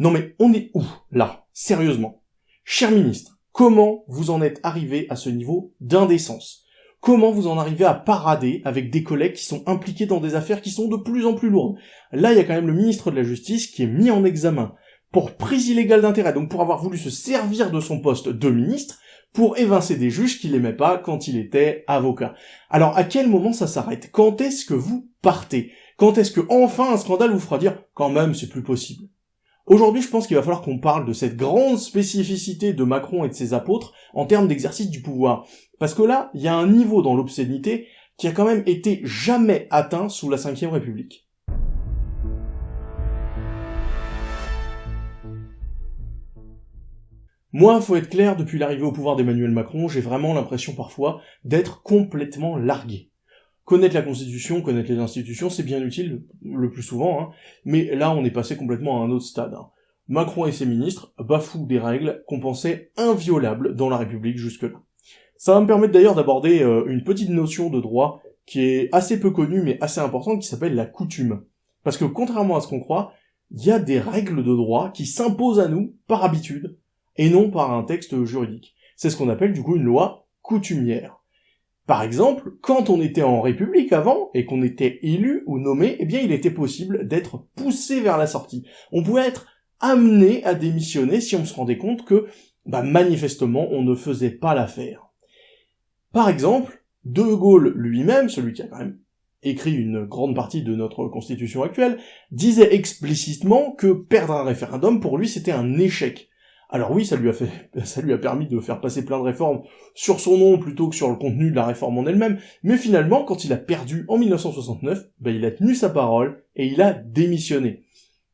Non mais on est où, là Sérieusement? Cher ministre, comment vous en êtes arrivé à ce niveau d'indécence? Comment vous en arrivez à parader avec des collègues qui sont impliqués dans des affaires qui sont de plus en plus lourdes? Là, il y a quand même le ministre de la Justice qui est mis en examen pour prise illégale d'intérêt, donc pour avoir voulu se servir de son poste de ministre pour évincer des juges qu'il n'aimait pas quand il était avocat. Alors à quel moment ça s'arrête? Quand est-ce que vous partez? Quand est-ce que enfin un scandale vous fera dire quand même c'est plus possible? Aujourd'hui, je pense qu'il va falloir qu'on parle de cette grande spécificité de Macron et de ses apôtres en termes d'exercice du pouvoir. Parce que là, il y a un niveau dans l'obscénité qui a quand même été jamais atteint sous la Ve République. Moi, faut être clair, depuis l'arrivée au pouvoir d'Emmanuel Macron, j'ai vraiment l'impression parfois d'être complètement largué. Connaître la Constitution, connaître les institutions, c'est bien utile, le plus souvent, hein, mais là on est passé complètement à un autre stade. Hein. Macron et ses ministres bafouent des règles qu'on pensait inviolables dans la République jusque-là. Ça va me permettre d'ailleurs d'aborder euh, une petite notion de droit qui est assez peu connue mais assez importante, qui s'appelle la coutume. Parce que contrairement à ce qu'on croit, il y a des règles de droit qui s'imposent à nous par habitude, et non par un texte juridique. C'est ce qu'on appelle du coup une loi coutumière. Par exemple, quand on était en République avant, et qu'on était élu ou nommé, eh bien il était possible d'être poussé vers la sortie. On pouvait être amené à démissionner si on se rendait compte que, bah, manifestement, on ne faisait pas l'affaire. Par exemple, De Gaulle lui-même, celui qui a quand même écrit une grande partie de notre constitution actuelle, disait explicitement que perdre un référendum, pour lui, c'était un échec. Alors oui, ça lui a fait, ça lui a permis de faire passer plein de réformes sur son nom plutôt que sur le contenu de la réforme en elle-même, mais finalement, quand il a perdu en 1969, ben il a tenu sa parole et il a démissionné.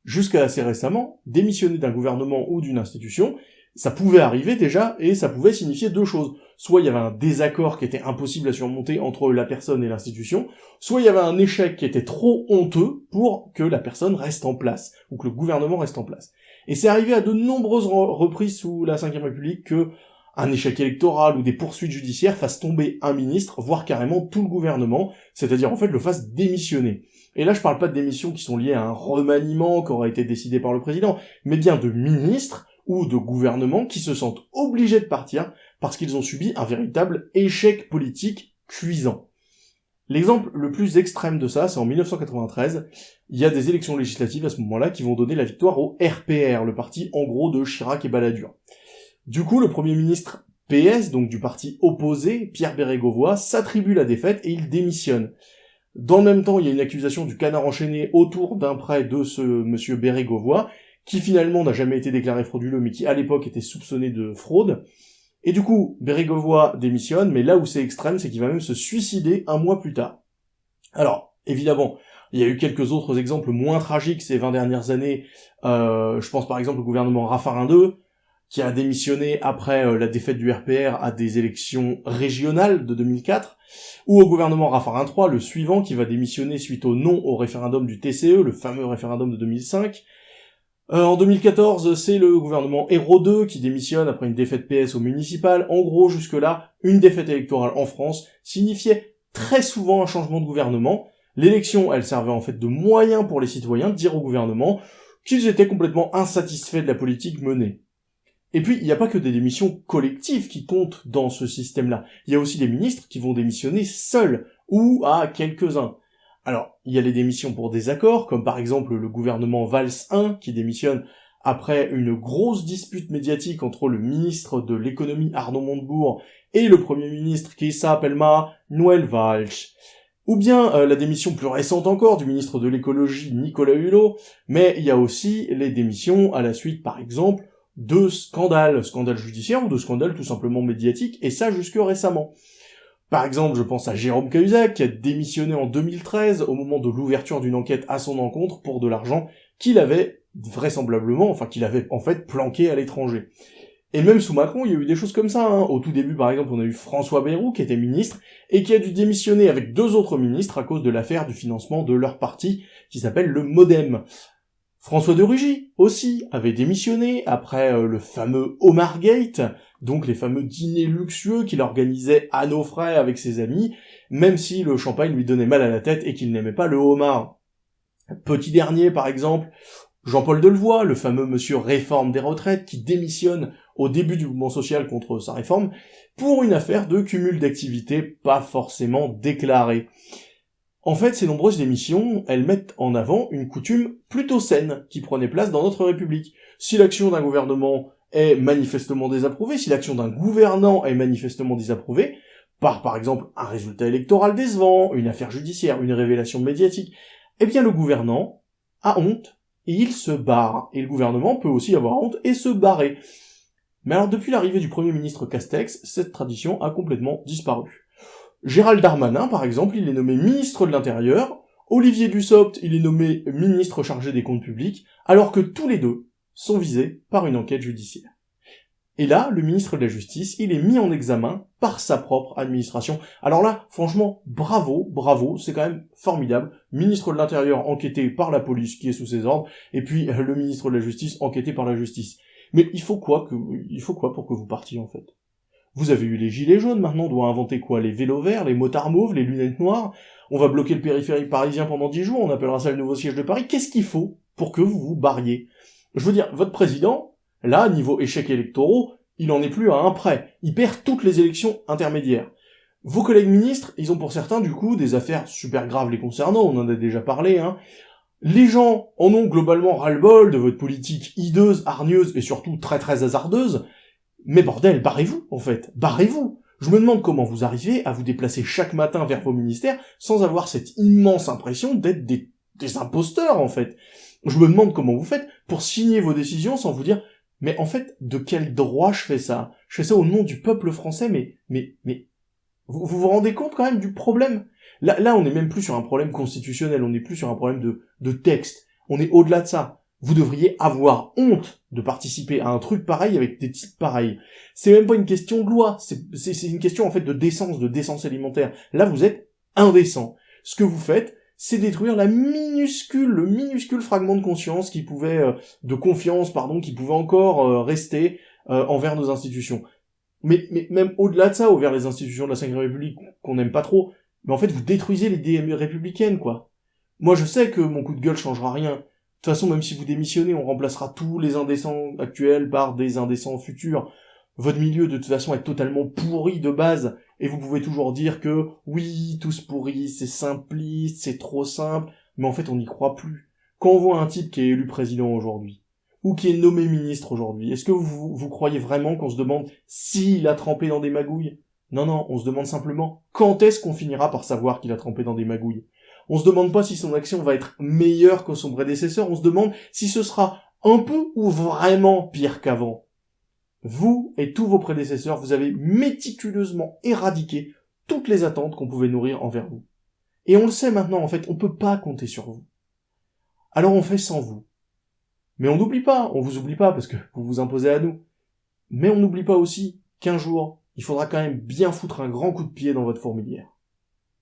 Jusqu'à assez récemment, démissionner d'un gouvernement ou d'une institution, ça pouvait arriver déjà, et ça pouvait signifier deux choses. Soit il y avait un désaccord qui était impossible à surmonter entre la personne et l'institution, soit il y avait un échec qui était trop honteux pour que la personne reste en place, ou que le gouvernement reste en place. Et c'est arrivé à de nombreuses reprises sous la Ve République que un échec électoral ou des poursuites judiciaires fassent tomber un ministre, voire carrément tout le gouvernement, c'est-à-dire en fait le fasse démissionner. Et là je parle pas de démissions qui sont liées à un remaniement qui aura été décidé par le président, mais bien de ministres ou de gouvernements qui se sentent obligés de partir parce qu'ils ont subi un véritable échec politique cuisant. L'exemple le plus extrême de ça, c'est en 1993, il y a des élections législatives à ce moment-là qui vont donner la victoire au RPR, le parti en gros de Chirac et Balladur. Du coup, le premier ministre PS, donc du parti opposé, Pierre Bérégovoy, s'attribue la défaite et il démissionne. Dans le même temps, il y a une accusation du canard enchaîné autour d'un prêt de ce monsieur Bérégovoy, qui finalement n'a jamais été déclaré frauduleux, mais qui à l'époque était soupçonné de fraude. Et du coup, Bérégovoy démissionne, mais là où c'est extrême, c'est qu'il va même se suicider un mois plus tard. Alors, évidemment, il y a eu quelques autres exemples moins tragiques ces 20 dernières années. Euh, je pense par exemple au gouvernement Raffarin II, qui a démissionné après euh, la défaite du RPR à des élections régionales de 2004, ou au gouvernement Raffarin III, le suivant, qui va démissionner suite au non au référendum du TCE, le fameux référendum de 2005, euh, en 2014, c'est le gouvernement Hérault 2 qui démissionne après une défaite PS au municipal. En gros, jusque-là, une défaite électorale en France signifiait très souvent un changement de gouvernement. L'élection, elle servait en fait de moyen pour les citoyens de dire au gouvernement qu'ils étaient complètement insatisfaits de la politique menée. Et puis, il n'y a pas que des démissions collectives qui comptent dans ce système-là. Il y a aussi des ministres qui vont démissionner seuls, ou à quelques-uns. Alors, il y a les démissions pour désaccord, comme par exemple le gouvernement Valls 1 qui démissionne après une grosse dispute médiatique entre le ministre de l'économie Arnaud Montebourg et le premier ministre qui s'appelle Ma Noël Valls. Ou bien euh, la démission plus récente encore du ministre de l'écologie Nicolas Hulot, mais il y a aussi les démissions à la suite par exemple de scandales, scandales judiciaires ou de scandales tout simplement médiatiques, et ça jusque récemment. Par exemple, je pense à Jérôme Cahuzac, qui a démissionné en 2013 au moment de l'ouverture d'une enquête à son encontre pour de l'argent qu'il avait vraisemblablement, enfin qu'il avait en fait planqué à l'étranger. Et même sous Macron, il y a eu des choses comme ça. Hein. Au tout début, par exemple, on a eu François Bayrou, qui était ministre, et qui a dû démissionner avec deux autres ministres à cause de l'affaire du financement de leur parti, qui s'appelle le Modem. François de Rugy, aussi, avait démissionné après euh, le fameux Omar Gate, donc les fameux dîners luxueux qu'il organisait à nos frais avec ses amis, même si le champagne lui donnait mal à la tête et qu'il n'aimait pas le homard. Petit dernier, par exemple, Jean-Paul Delevoye, le fameux monsieur réforme des retraites, qui démissionne au début du mouvement social contre sa réforme, pour une affaire de cumul d'activités pas forcément déclarée. En fait, ces nombreuses démissions, elles mettent en avant une coutume plutôt saine qui prenait place dans notre République. Si l'action d'un gouvernement est manifestement désapprouvée, si l'action d'un gouvernant est manifestement désapprouvée, par par exemple un résultat électoral décevant, une affaire judiciaire, une révélation médiatique, eh bien le gouvernant a honte et il se barre. Et le gouvernement peut aussi avoir honte et se barrer. Mais alors depuis l'arrivée du Premier ministre Castex, cette tradition a complètement disparu. Gérald Darmanin, par exemple, il est nommé ministre de l'Intérieur, Olivier Dussopt, il est nommé ministre chargé des comptes publics, alors que tous les deux sont visés par une enquête judiciaire. Et là, le ministre de la Justice, il est mis en examen par sa propre administration. Alors là, franchement, bravo, bravo, c'est quand même formidable. Ministre de l'Intérieur enquêté par la police qui est sous ses ordres, et puis le ministre de la Justice enquêté par la justice. Mais il faut quoi il faut quoi pour que vous partiez en fait? Vous avez eu les gilets jaunes, maintenant on doit inventer quoi? Les vélos verts, les motards mauves, les lunettes noires? On va bloquer le périphérique parisien pendant dix jours, on appellera ça le nouveau siège de Paris. Qu'est-ce qu'il faut pour que vous vous barriez? Je veux dire, votre président, là, niveau échecs électoraux, il en est plus à un prêt. Il perd toutes les élections intermédiaires. Vos collègues ministres, ils ont pour certains, du coup, des affaires super graves les concernant, on en a déjà parlé, hein. Les gens en ont globalement ras-le-bol de votre politique hideuse, hargneuse et surtout très très hasardeuse, mais bordel, barrez-vous, en fait, barrez-vous. Je me demande comment vous arrivez à vous déplacer chaque matin vers vos ministères sans avoir cette immense impression d'être des, imposteurs, en fait. Je me demande comment vous faites pour signer vos décisions sans vous dire mais en fait, de quel droit je fais ça? Je fais ça au nom du peuple français, mais, mais, mais, vous vous, rendez compte quand même du problème? Là, là, on n'est même plus sur un problème constitutionnel, on n'est plus sur un problème de, de texte. On est au-delà de ça vous devriez avoir honte de participer à un truc pareil avec des titres pareils. C'est même pas une question de loi, c'est une question en fait de décence, de décence alimentaire. Là, vous êtes indécent. Ce que vous faites, c'est détruire la minuscule, le minuscule fragment de conscience qui pouvait, euh, de confiance, pardon, qui pouvait encore euh, rester euh, envers nos institutions. Mais, même au-delà de ça, envers les institutions de la Cinquième République qu'on n'aime pas trop, mais en fait, vous détruisez l'idée républicaine, quoi. Moi, je sais que mon coup de gueule changera rien. De toute façon, même si vous démissionnez, on remplacera tous les indécents actuels par des indécents futurs. Votre milieu, de toute façon, est totalement pourri de base, et vous pouvez toujours dire que, oui, tous pourris, c'est simpliste, c'est trop simple, mais en fait, on n'y croit plus. Quand on voit un type qui est élu président aujourd'hui, ou qui est nommé ministre aujourd'hui, est-ce que vous, vous croyez vraiment qu'on se demande s'il a trempé dans des magouilles? Non, non, on se demande simplement quand est-ce qu'on finira par savoir qu'il a trempé dans des magouilles? On se demande pas si son action va être meilleure que son prédécesseur, on se demande si ce sera un peu ou vraiment pire qu'avant. Vous et tous vos prédécesseurs, vous avez méticuleusement éradiqué toutes les attentes qu'on pouvait nourrir envers vous. Et on le sait maintenant, en fait, on peut pas compter sur vous. Alors on fait sans vous. Mais on n'oublie pas, on vous oublie pas parce que vous vous imposez à nous. Mais on n'oublie pas aussi qu'un jour, il faudra quand même bien foutre un grand coup de pied dans votre fourmilière.